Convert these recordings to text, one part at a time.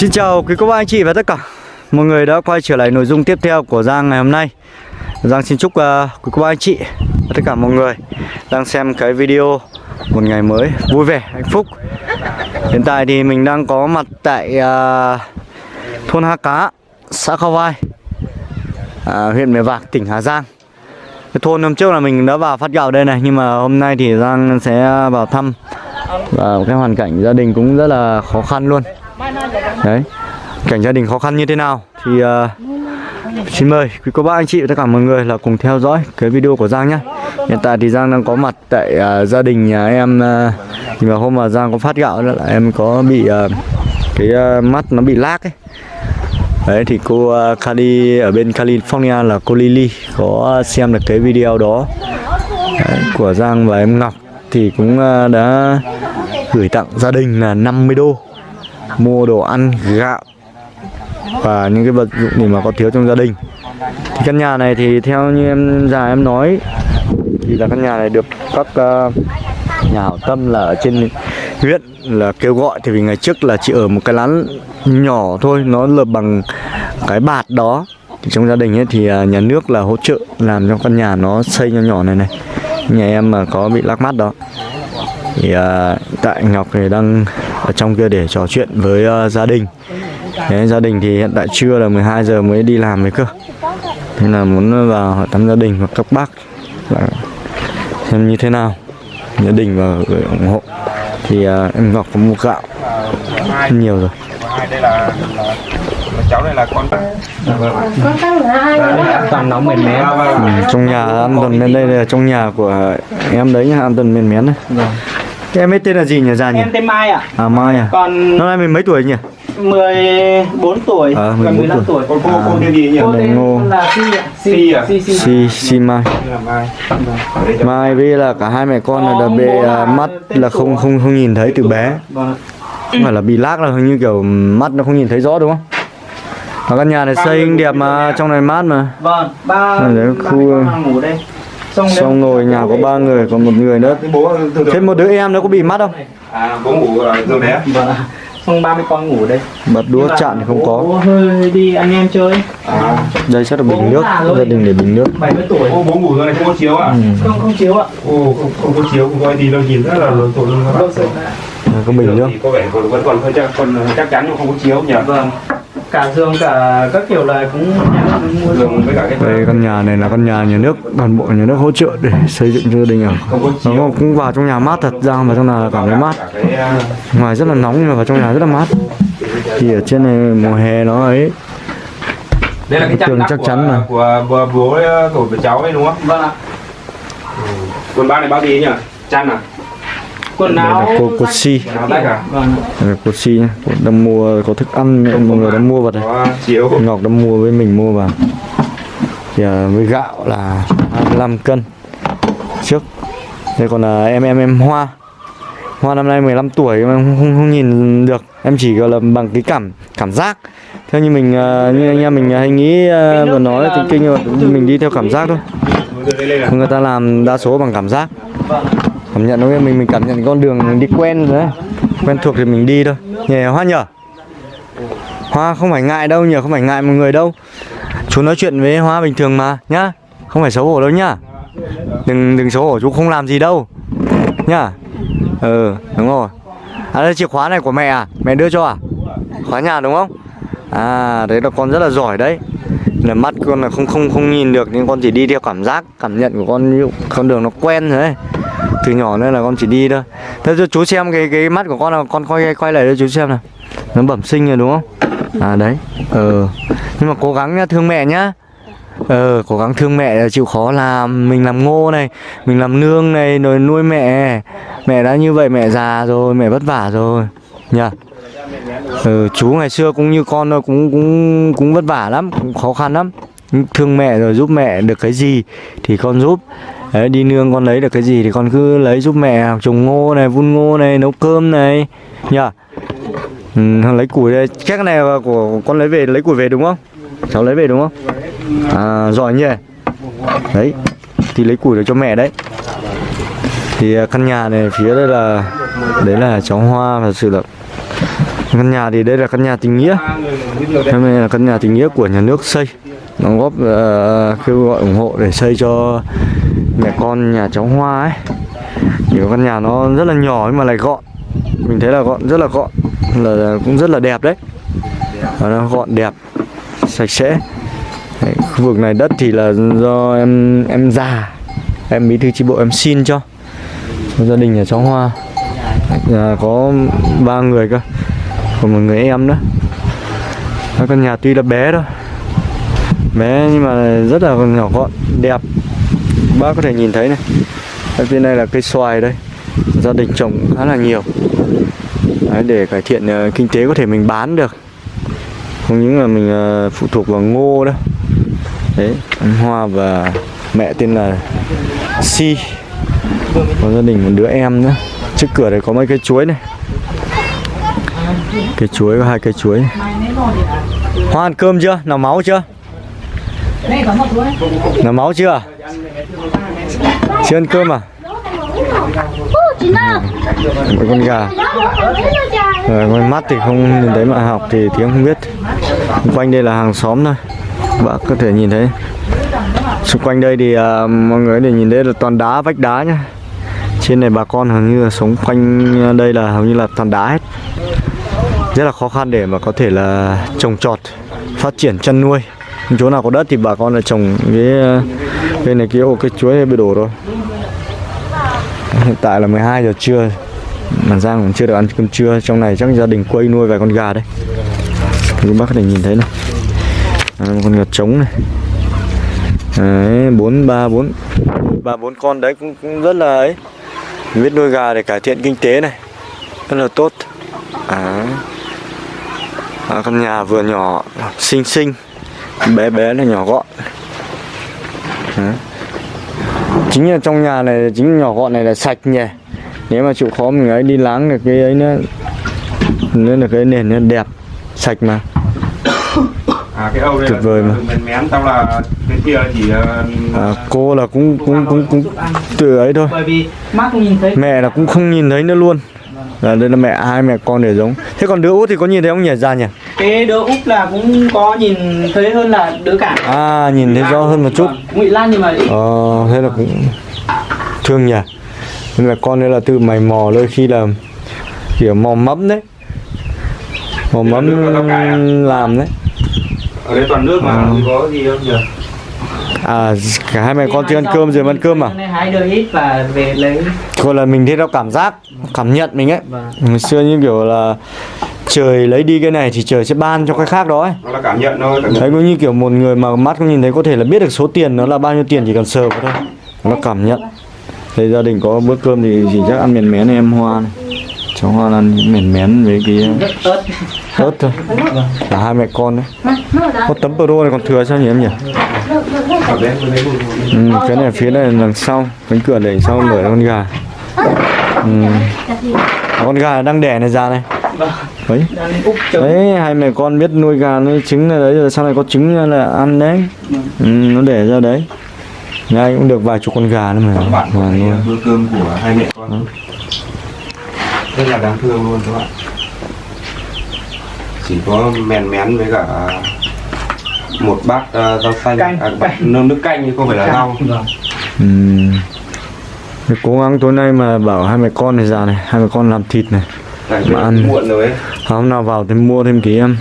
Xin chào quý cô bác anh chị và tất cả. Mọi người đã quay trở lại nội dung tiếp theo của Giang ngày hôm nay. Giang xin chúc uh, quý cô bác anh chị và tất cả mọi người đang xem cái video một ngày mới vui vẻ, hạnh phúc. Hiện tại thì mình đang có mặt tại uh, thôn Ha Cá, xã Khao Vai, uh, huyện Mèo Vạc, tỉnh Hà Giang. Cái thôn hôm trước là mình đã vào phát gạo đây này nhưng mà hôm nay thì Giang sẽ vào thăm. Và cái hoàn cảnh gia đình cũng rất là khó khăn luôn đấy cảnh gia đình khó khăn như thế nào thì uh, xin mời quý cô bác anh chị và tất cả mọi người là cùng theo dõi cái video của Giang nhé hiện tại thì Giang đang có mặt tại uh, gia đình nhà em uh, thì vào hôm mà Giang có phát gạo đó là em có bị uh, cái uh, mắt nó bị lác ấy. Đấy thì cô uh, Kali ở bên California là cô Lily có xem được cái video đó. Đấy, của Giang và em Ngọc thì cũng uh, đã gửi tặng gia đình là 50 đô mua đồ ăn gạo và những cái vật dụng gì mà có thiếu trong gia đình. Thì căn nhà này thì theo như em già em nói thì là căn nhà này được các uh, nhà hảo tâm là ở trên huyện là kêu gọi. Thì vì ngày trước là chỉ ở một cái lán nhỏ thôi nó lợp bằng cái bạt đó. Thì trong gia đình ấy thì uh, nhà nước là hỗ trợ làm cho căn nhà nó xây nhỏ nhỏ này này. Nhà em mà có bị lắc mắt đó. Thì uh, tại Ngọc thì đang ở trong kia để trò chuyện với uh, gia đình. Đấy, gia đình thì hiện tại trưa là 12 giờ mới đi làm với cơ. Nên là muốn vào hỏi thăm gia đình và các bác là xem như thế nào. Gia đình và gửi ủng hộ. Thì uh, em Ngọc có mua gạo. Nhiều rồi. Đây là, cháu này là con toàn nóng mềm mém ừ, trong nhà ăn tuần bên đây là trong nhà của em đấy nhá ăn tuần mềm mén đấy. Thế em ấy tên là gì nhỉ già nhỉ? Em tên Mai ạ à Mai à? Còn năm nay mình mấy tuổi nhỉ? 14 tuổi. Còn 14 15 tuổi. con cô cô tên gì nhỉ? Cô tên Ngô. là Si ạ. Si à? Si Si si si Mai. Mai. Với là cả hai mẹ con là bị à, mắt là không không không nhìn thấy từ bé. Vâng không phải là bị lag là hình như kiểu mắt nó không nhìn thấy rõ đúng không? Và căn nhà này xây đẹp mà trong này mát mà. Vâng ba đấy, ba khu- mẹ con đang ngủ đây xong rồi nhà có ba người còn một người nữa. Thế một đứa em nó có bị mắt không? À bố ngủ ở giường vâng ạ. xong ba mẹ con ngủ đây. Bật đũa chạm thì không bố- có. bố hơi đi anh em chơi. À. Đây chắc là bình nước. rồi. gia đình để bình nước. 70 tuổi. Ô bố ngủ giường này không có chiếu à? Ừ. không không chiếu ạ. Ô không, không có chiếu không có gì đâu nhìn rất là lộn xộn luôn các bạn có bình nước. có vẻ còn vẫn còn hơi chắc còn chắc chắn nhưng không có chiếu nhỉ? Vâng cả giường cả các kiểu là cũng giường với cả cái đây căn nhà này là căn nhà nhà nước toàn bộ nhà nước hỗ trợ để xây dựng cho gia đình ở có nó cũng vào trong nhà mát thật ra mà trong nhà là cảm thấy mát. Cả cái à, ngoài rất là nóng nhưng mà vào trong nhà rất là mát. Thì ở trên này mùa hè nó ấy đây là cái Tường chắc chắn của, mà. của, của bố của, của cháu ấy đúng không? Vâng ạ. Quần bao này bao gì nhỉ? Chăn à quần đây áo là cô cô si à? Vâng. Đây là cô si nhá. Đang mua có thức ăn mọi người đã mua vào chiếu. Ngọc đã mua với mình mua vào. Thì à, với gạo là 25 cân. Trước. Đây còn là em em em Hoa. Hoa năm nay 15 tuổi mà không, không, không nhìn được. Em chỉ gọi là bằng cái cảm cảm giác. Theo như mình à, như anh em mình hay nghĩ à, vừa nói thì kinh mình đi theo cảm giác thôi. À người ta làm đa số bằng cảm giác. Vâng cảm nhận thôi mình mình cảm nhận con đường mình đi quen rồi đấy. Quen thuộc thì mình đi thôi. Nhè hoa nhở hoa không phải ngại đâu nhờ không phải ngại một người đâu. Chú nói chuyện với hoa bình thường mà, nhá. Không phải xấu hổ đâu nhá. Đừng đừng xấu hổ, chú không làm gì đâu, nhá. Ừ đúng rồi. À đây, chìa khóa này của mẹ à? Mẹ đưa cho à? Khóa nhà đúng không? À đấy là con rất là giỏi đấy. Là mắt con là không không không nhìn được, nhưng con chỉ đi theo cảm giác, cảm nhận của con ví dụ con đường nó quen rồi đấy từ nhỏ nên là con chỉ đi thôi. Thế cho chú xem cái cái mắt của con là con quay quay lại cho chú xem nào. Nó bẩm sinh rồi đúng không? À đấy. Ờ. Nhưng mà cố gắng nhá thương mẹ nhá. Ờ cố gắng thương mẹ chịu khó làm mình làm ngô này mình làm nương này rồi nuôi mẹ. Mẹ đã như vậy mẹ già rồi mẹ vất vả rồi. Nhá ừ, ờ, chú ngày xưa cũng như con thôi cũng cũng cũng vất vả lắm cũng khó khăn lắm. Thương mẹ rồi giúp mẹ được cái gì thì con giúp. Đấy, đi nương con lấy được cái gì thì con cứ lấy giúp mẹ trồng ngô này vun ngô này nấu cơm này. Nhá ừ, lấy củi đây. Chắc cái này là của con lấy về lấy củi về đúng không? Cháu lấy về đúng không? À giỏi nhỉ? Đấy thì lấy củi được cho mẹ đấy. Thì à, căn nhà này phía đây là đấy là cháu hoa thật sự là căn nhà thì đây là căn nhà tình nghĩa. Hôm nay là căn nhà tình nghĩa của nhà nước xây. Đóng góp uh, kêu gọi ủng hộ để xây cho mẹ con nhà cháu Hoa ấy. Kiểu căn nhà nó rất là nhỏ nhưng mà lại gọn. Mình thấy là gọn, rất là gọn. Là, cũng rất là đẹp đấy. Và nó gọn đẹp, sạch sẽ. Đấy, Khu vực này đất thì là do em em già. Em bí thư chi bộ em xin cho gia đình nhà cháu Hoa. Nhà có ba người cơ Còn một người em nữa. Căn nhà tuy là bé thôi. Bé nhưng mà rất là nhỏ gọn đẹp bác có thể nhìn thấy này. Ở bên này là cây xoài đây. Gia đình trồng khá là nhiều. Đấy, để cải thiện ờ, kinh tế có thể mình bán được. Không những là mình ờ, phụ thuộc vào ngô đâu. Đấy anh Hoa và mẹ tên là Si. Có gia đình một đứa em nữa. Trước cửa này có mấy cây chuối này. Cây chuối có hai cây chuối Hoa ăn cơm chưa? Nào máu chưa? Nằm máu chưa? Chưa ăn cơm à? Một con gà. Rồi ngoài mắt thì không nhìn thấy mà học thì tiếng không biết. Xung quanh đây là hàng xóm thôi. Bạn có thể nhìn thấy. Xung quanh đây thì uh, mọi người để nhìn thấy là toàn đá, vách đá nhá. Trên này bà con hầu như là sống quanh đây là hầu như là toàn đá hết. Rất là khó khăn để mà có thể là trồng trọt Phát triển chăn nuôi. Chỗ nào có đất thì bà con là trồng cái cây này kia ô cái chuối bị đổ rồi. Hiện tại là 12 giờ trưa. Mà Giang cũng chưa được ăn cơm trưa. Trong này chắc gia đình quay nuôi vài con gà đấy. Các bác có thể nhìn thấy này. À, một con gà trống này. Đấy bốn ba bốn. Ba bốn con đấy cũng cũng rất là ấy. Biết nuôi gà để cải thiện kinh tế này. Rất là tốt. À, à căn nhà vừa nhỏ xinh xinh. Bé bé là nhỏ gọn. Đấy. chính là trong nhà này chính nhỏ gọn này là sạch nhỉ. Nếu mà chịu khó mình ấy đi láng được cái ấy nữa. Nên là cái nền nó đẹp sạch mà. À cái âu Tuyệt vời mà. mén mén tao là cái kia chỉ ờ, à, cô là cũng cũng cũng cũng từ ấy thôi. Bởi vì mắt không nhìn thấy mẹ là cũng không nhìn thấy nữa luôn. Là đây là mẹ hai mẹ con để giống. Thế còn đứa út thì có nhìn thấy không nhỉ? Ra nhỉ cái đứa úp là cũng có nhìn thấy hơn là đứa cả. À nhìn thấy rõ hơn một chút. Ngụy lan nhưng mà ít Ờ, thế là cũng thương nhỉ. Nên là con đấy là tự mày mò đôi khi là kiểu mò mẫm đấy. Mò mẫm làm đấy. Ở đây toàn nước mà không có gì đâu nhỉ À cả hai mẹ con chưa ăn cơm rồi ăn cơm à? Hôm nay hái được ít và về lấy Thôi là mình thấy nó cảm giác Cảm nhận mình ấy. Vâng. Ngày xưa như kiểu là Trời lấy đi cái này thì trời sẽ ban cho cái khác đó ấy. Nó là cảm nhận thôi cảm nhận. Đấy cũng như kiểu một người mà mắt không nhìn thấy có thể là biết được số tiền nó là bao nhiêu tiền chỉ cần sờ vào thôi. Nó cảm nhận. Thế gia đình có bữa cơm thì chỉ chắc ăn mèn mén này em Hoa này Cháu Hoa ăn mèn mén với cái ớt ớt thôi Cả hai mẹ con đấy Có tấm pro này còn thừa sao nhỉ em nhỉ ừ, Cái này phía này là đằng sau Cánh cửa để sau mở con gà ừ. Con gà đang đẻ này ra này Vâng. Đấy trứng Đấy, hai mẹ con biết nuôi gà nuôi trứng là đấy rồi sau này có trứng là ăn đấy. Ừ, nó để ra đấy. Nhà anh cũng được vài chục con gà nữa mà. Mà nuôi. bữa cơm của hai mẹ con rất là đáng thương luôn các bạn chỉ có mèn mén với cả một bát ờ, rau xanh Canh. à, bát nơm nước canh chứ không phải là rau. Ừ. Cố gắng tối nay mà bảo hai mẹ con này già này, hai mẹ con làm thịt này. Mà ăn. muộn rồi ấy Hôm nào vào thì mua thêm cái um,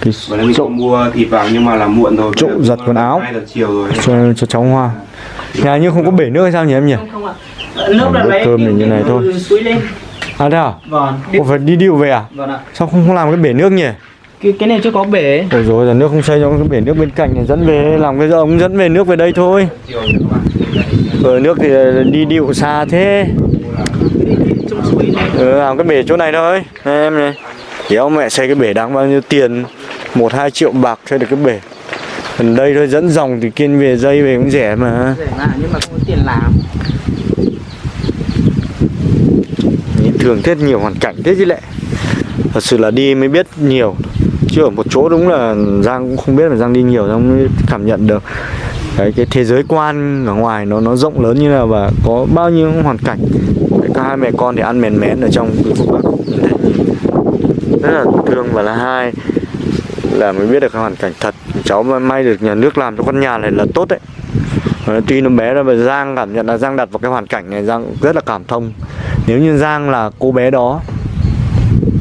cái mình trộm mua thịt vào nhưng mà là muộn rồi Trộm giặt quần áo. chiều rồi cho cho cháu Hoa. Nhà như không có bể nước hay sao nhỉ em nhỉ? không không ạ nước là lấy cơm thì như này thôi. suối lên À thế à? vâng Có phải đi điệu về à? vâng ạ Sao không, không làm cái bể nước nhỉ? cái, cái này chưa có bể Ôi rồi là nước không xây cho cái bể nước bên cạnh này dẫn về làm cái ống dẫn về nước về đây thôi. Ở nước thì đi điệu xa thế. Ừ, làm cái bể chỗ này thôi. Này, em này. Đéo mẹ xây cái bể đáng bao nhiêu tiền? một hai triệu bạc xây được cái bể. Gần đây thôi dẫn dòng thì kiên về dây về cũng rẻ mà. rẻ mà nhưng mà không có tiền làm Nhìn thường thế nhiều hoàn cảnh thế chứ lệ. Thật sự là đi mới biết nhiều. Chứ ở một chỗ đúng là Giang cũng không biết mà Giang đi nhiều, Giang mới cảm nhận được. Cái cái thế giới quan ở ngoài nó nó rộng lớn như nào và có bao nhiêu hoàn cảnh. Cái cả hai mẹ con thì ăn mèn mén ở trong cái Bắc rất là thương và là hai là mới biết được cái hoàn cảnh thật. Cháu may được nhà nước làm cho con nhà này là tốt đấy. Tuy nó bé ra mà Giang cảm nhận là Giang đặt vào cái hoàn cảnh này, Giang rất là cảm thông nếu như Giang là cô bé đó,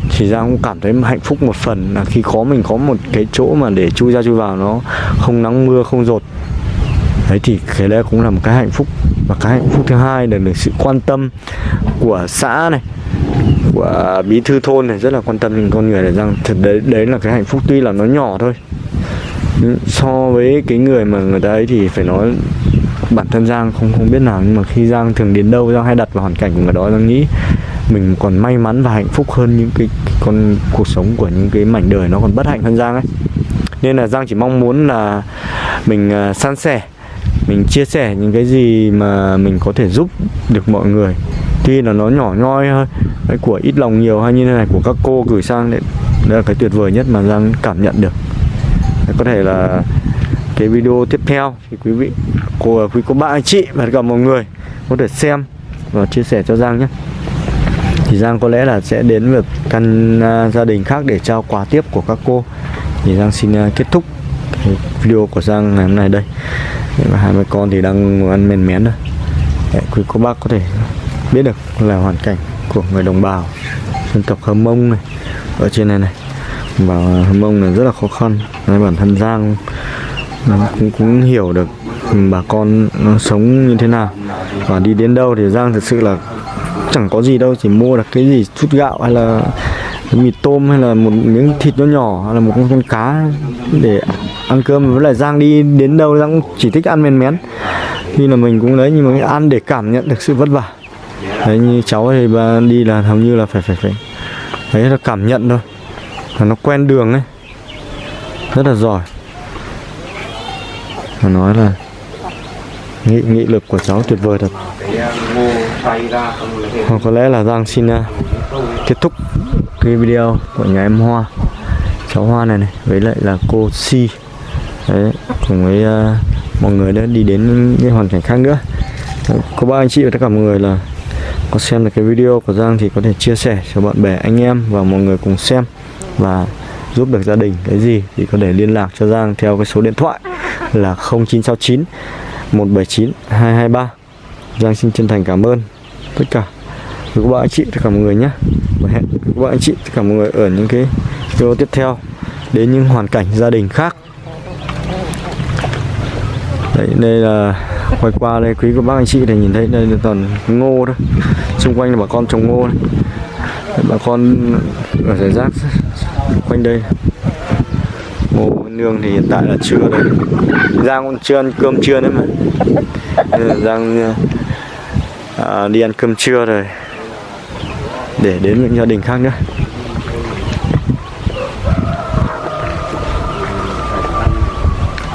thì Giang cũng cảm thấy hạnh phúc một phần là khi có mình có một cái chỗ mà để chui ra chui vào nó, không nắng mưa, không rột. Đấy thì cái đấy cũng là một cái hạnh phúc. Và cái hạnh phúc thứ hai là được sự quan tâm của xã này, của bí thư thôn này, rất là quan tâm đến con người này. Rằng thật đấy đấy là cái hạnh phúc tuy là nó nhỏ thôi, nhưng so với cái người mà người ta ấy thì phải nói bản thân Giang không không biết nào nhưng mà khi Giang thường đến đâu Giang hay đặt vào hoàn cảnh của người đó Giang nghĩ mình còn may mắn và hạnh phúc hơn những cái, cái con cuộc sống của những cái mảnh đời nó còn bất hạnh hơn Giang ấy. Nên là Giang chỉ mong muốn là mình uh, san sẻ mình chia sẻ những cái gì mà mình có thể giúp được mọi người. Tuy là nó nhỏ nhoi thôi cái của ít lòng nhiều hay như thế này của các cô gửi sang đấy đấy là cái tuyệt vời nhất mà Giang cảm nhận được. Có thể là cái video tiếp theo thì quý vị của quý cô bác anh chị và tất cả mọi người có thể xem và chia sẻ cho Giang nhé. Thì Giang có lẽ là sẽ đến được căn uh, gia đình khác để trao quà tiếp của các cô. Thì Giang xin uh, kết thúc cái video của Giang ngày hôm nay đây. Và hai mẹ con thì đang ăn mèn mén rồi để quý cô bác có thể biết được là hoàn cảnh của người đồng bào dân tộc Hơ Mông này ở trên này này. Và Hơ Mông này rất là khó khăn. Nên bản thân Giang Vâng nó cũng, cũng hiểu được ừ, bà con nó sống như thế nào. Và đi đến đâu thì Giang thực sự là chẳng có gì đâu chỉ mua được cái gì chút gạo hay là mì tôm hay là một miếng thịt nhỏ nhỏ hay là một con, con cá để ăn cơm. Với lại Giang đi đến đâu Giang cũng chỉ thích ăn men mén. Khi là mình cũng đấy nhưng mà ăn để cảm nhận được sự vất vả. Đấy như cháu thì bà đi là hầu như là phải phải phải đấy là cảm nhận thôi. Là nó quen đường ấy. Rất là giỏi mà nói là nghị nghị lực của cháu tuyệt vời thật. Hoặc có lẽ là Giang xin uh, kết thúc cái video của nhà em Hoa cháu Hoa này này. Với lại là cô Si. Đấy cùng với uh, mọi người đã đi đến những cái hoàn cảnh khác nữa. Cô bác anh chị và tất cả mọi người là có xem được cái video của Giang thì có thể chia sẻ cho bạn bè anh em và mọi người cùng xem. Và giúp được gia đình. Cái gì? Thì có thể liên lạc cho Giang theo cái số điện thoại là 0969 179 223 Giang xin chân thành cảm ơn tất cả. Các bạn anh chị tất cả mọi người nhé. Và hẹn các bạn anh chị tất cả mọi người ở những cái video tiếp theo đến những hoàn cảnh gia đình khác. Đấy, đây là quay qua đây quý các bác anh chị thì nhìn thấy đây là toàn ngô thôi. Xung quanh là bà con trồng ngô. Đấy, bà con ở giải rác quanh đây. Ngô nương thì hiện tại là chưa đây. Giang cũng chưa ăn cơm trưa nữa mà. Giang à, đi ăn cơm trưa rồi. Để đến những gia đình khác nữa.